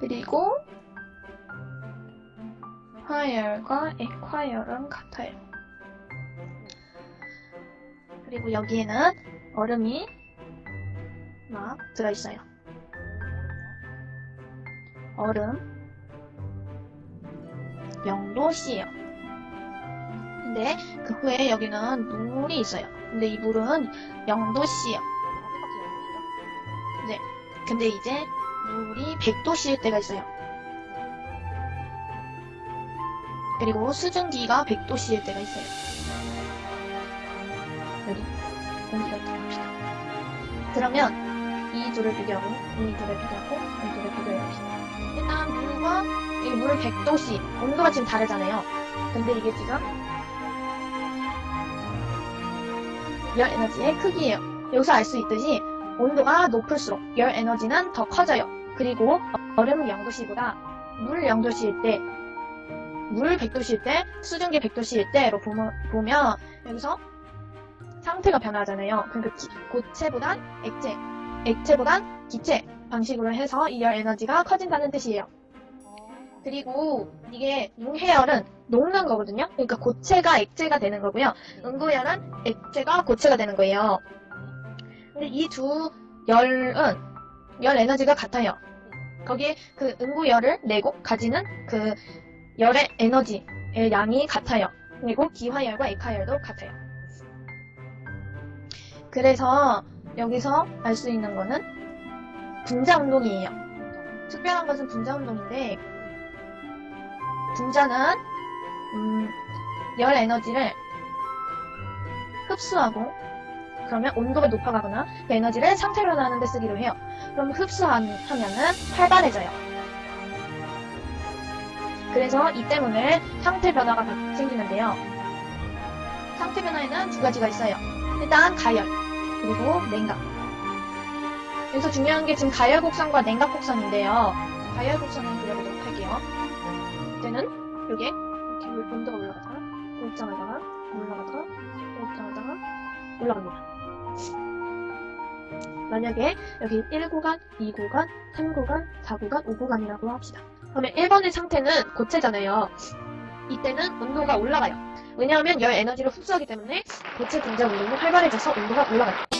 그리고 화열과 액화열은 같아요. 그리고 여기에는 얼음이 막 들어있어요. 얼음 0도씨예요. 근데 그 후에 여기는 물이 있어요. 근데 이 물은 0도씨예요. 네. 근데 이제 물이 100도씨일 때가 있어요. 그리고 수증기가 100도씨일 때가 있어요. 여기 공기가 있다고 합시다. 그러면 이 둘을 비교하고 이 둘을 비교하고 이 둘을 비교해 봅시다. 일단 물과 이 물 100도씨 온도가 지금 다르잖아요. 근데 이게 지금 열 에너지의 크기예요. 여기서 알 수 있듯이 온도가 높을수록 열 에너지는 더 커져요. 그리고 얼음 0도씨보다 물 0도씨일 때, 물 100도씨일 때, 수증기 100도씨일 때로 보면, 여기서 상태가 변하잖아요. 그러니까 기- 고체보단 액체, 액체보단 기체 방식으로 해서 이열 에너지가 커진다는 뜻이에요. 그리고 이게 융해열은 녹는 거거든요. 그러니까 고체가 액체가 되는 거고요. 응고열은 액체가 고체가 되는 거예요. 근데 이 두 열은 열 에너지가 같아요. 거기에 그 응고열을 내고 가지는 그 열의 에너지의 양이 같아요. 그리고 기화열과 액화열도 같아요. 그래서 여기서 알 수 있는 거는 분자운동이에요. 특별한 것은 분자운동인데 분자는 음, 열 에너지를 흡수하고 그러면 온도가 높아가거나 그 에너지를 상태 변화하는 데 쓰기로 해요. 그럼 흡수하면은 활발해져요. 그래서 이 때문에 상태 변화가 생기는데요. 상태 변화에는 두 가지가 있어요. 일단 가열, 그리고 냉각. 여기서 중요한 게 지금 가열 곡선과 냉각 곡선인데요. 가열 곡선을 그려보도록 할게요. 이때는 여기에 이렇게 온도가 올라가다가 올장하다가 올라가다가 올장하다가 올라갑니다. 만약에 여기 1구간, 2구간, 3구간, 4구간, 5구간이라고 합시다. 그러면 1번의 상태는 고체잖아요. 이때는 온도가 올라가요. 왜냐하면 열 에너지를 흡수하기 때문에 고체 분자 운동이 활발해져서 온도가 올라가요.